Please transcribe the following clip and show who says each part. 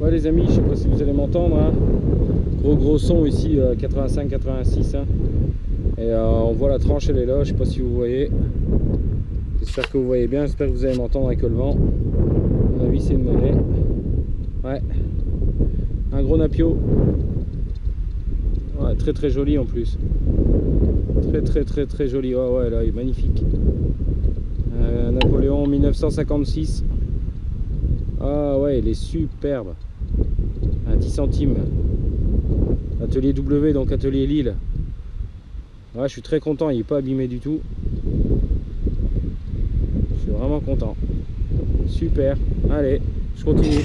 Speaker 1: Ouais les amis, je sais pas si vous allez m'entendre. hein. Gros gros son ici, 85-86. hein. Et euh, on voit la tranche, elle est là, je sais pas si vous voyez. J'espère que vous voyez bien, j'espère que vous allez m'entendre avec le vent. À mon avis c'est une monnaie. Ouais. Un gros napio. Ouais, très très joli en plus. Très très très très joli. Ouais ouais là il est magnifique. Euh, Napoléon 1956. Ah ouais il est superbe. Un 10 centimes. Atelier W donc atelier Lille. Ouais je suis très content, il n'est pas abîmé du tout. Je suis vraiment content. Super. Allez, je continue.